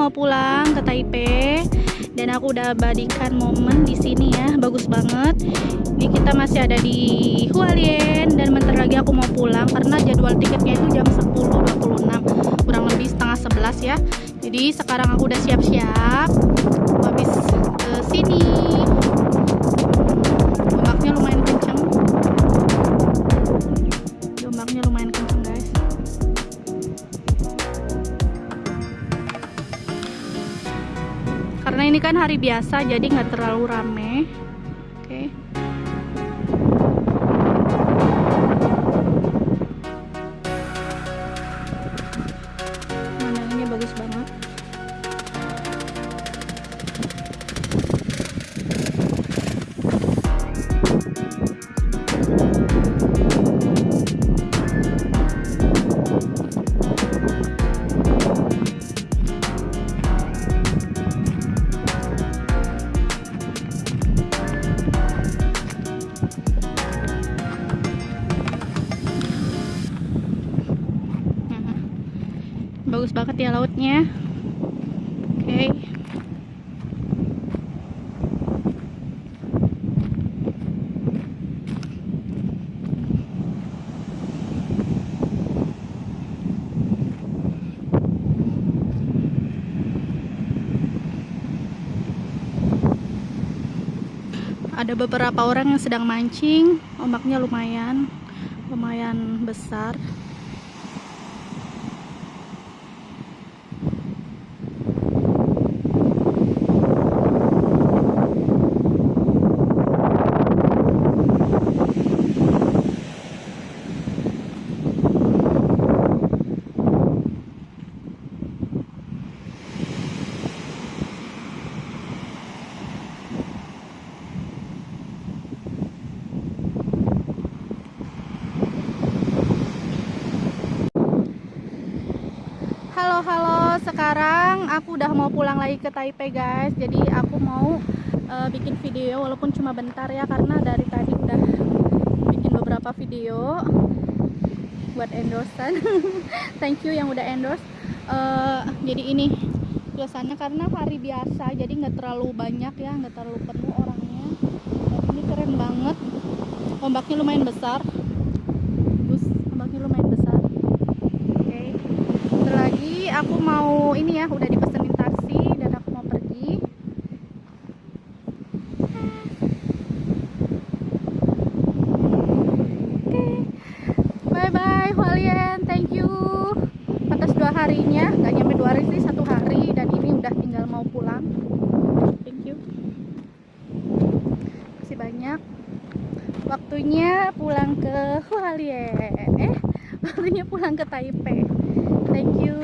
mau pulang ke Taipei dan aku udah abadikan momen di sini ya bagus banget. Ini kita masih ada di Hualien dan bentar lagi aku mau pulang karena jadwal tiketnya itu jam 10.26 kurang lebih setengah 11 ya. Jadi sekarang aku udah siap-siap habis ke sini hari biasa jadi nggak terlalu rame oke okay. pemandangannya bagus banget bagus banget ya lautnya. Oke. Okay. ada beberapa orang yang sedang mancing. Ombaknya lumayan lumayan besar sekarang aku udah mau pulang lagi ke Taipei guys. Jadi aku mau uh, bikin video walaupun cuma bentar ya karena dari tadi udah bikin beberapa video buat endorsean. Thank you yang udah endorse. Uh, jadi ini biasanya karena hari biasa jadi nggak terlalu banyak ya nggak terlalu penuh orangnya. Ini keren banget. Ombaknya lumayan besar Bus, ombaknya lumayan besar lagi aku mau ini ya udah dipesenin taksi dan aku mau pergi oke bye bye Hualien thank you atas dua harinya nggak nyampe dua hari sih satu hari dan ini udah tinggal mau pulang thank you masih banyak. Waktunya pulang ke Hualien eh waktunya pulang ke Taipei. Thank you.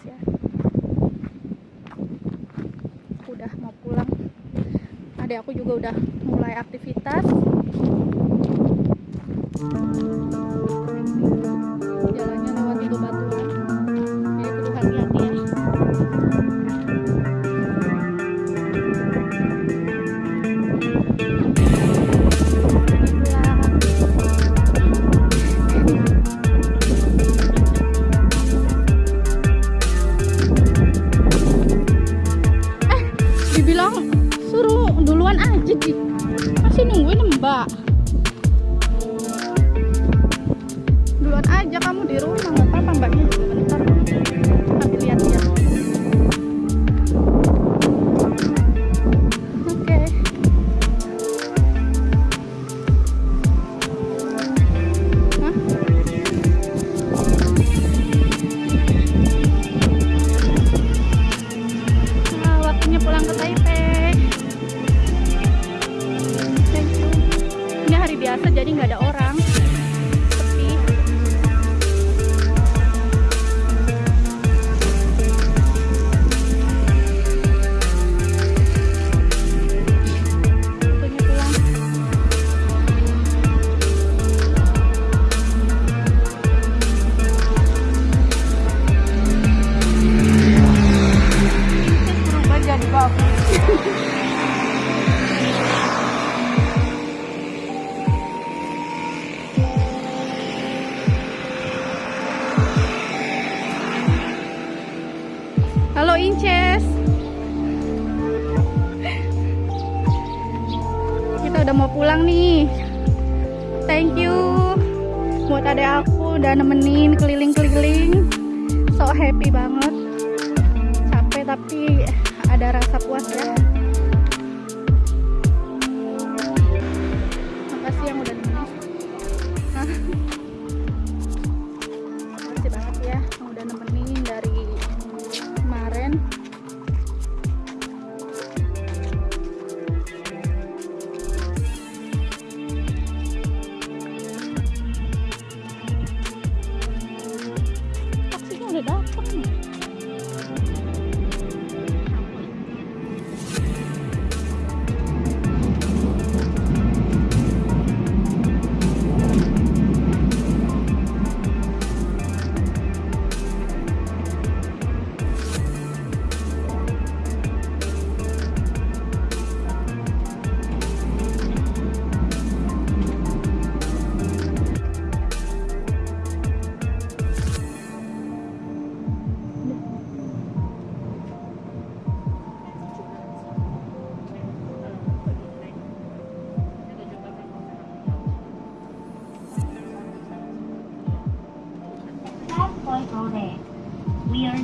Ya. Udah mau pulang. Adik aku juga udah mulai aktivitas aja sih inches. Kita udah mau pulang nih. Thank you buat adek aku udah nemenin keliling-keliling. So happy banget. Capek tapi ada rasa puas ya. Taksinya udah datang nih. Last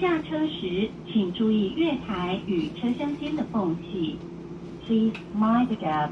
下车时，请注意月台与车厢间的缝隙。Please mind the gap.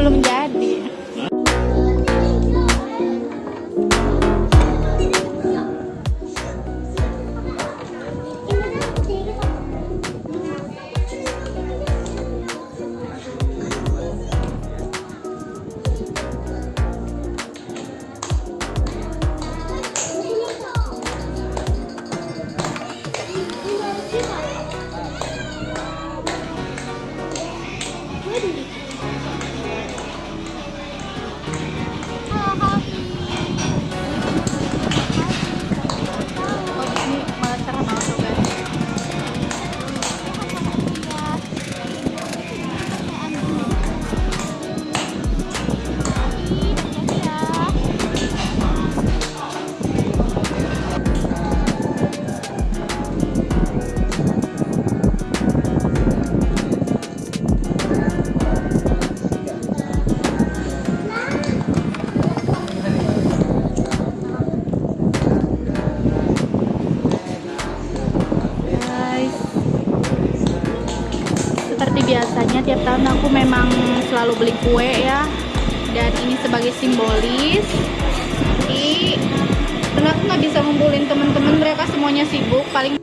belum jadi biasanya tiap tahun aku memang selalu beli kue ya. Dan ini sebagai simbolis. Tapi karena aku nggak bisa ngumpulin temen-temen mereka semuanya sibuk paling